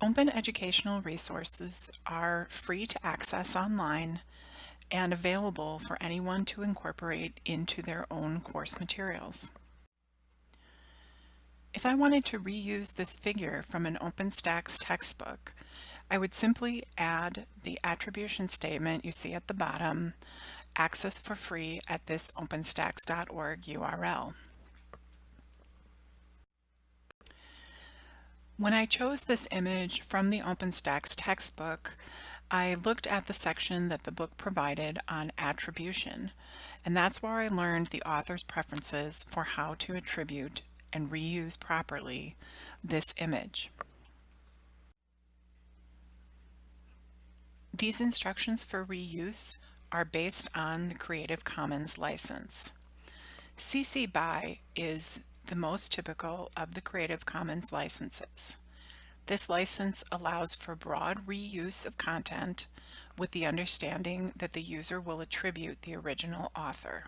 Open educational resources are free to access online and available for anyone to incorporate into their own course materials. If I wanted to reuse this figure from an OpenStax textbook, I would simply add the attribution statement you see at the bottom, access for free at this openstax.org URL. When I chose this image from the OpenStax textbook, I looked at the section that the book provided on attribution, and that's where I learned the author's preferences for how to attribute and reuse properly this image. These instructions for reuse are based on the Creative Commons license. CC BY is the most typical of the Creative Commons licenses. This license allows for broad reuse of content with the understanding that the user will attribute the original author.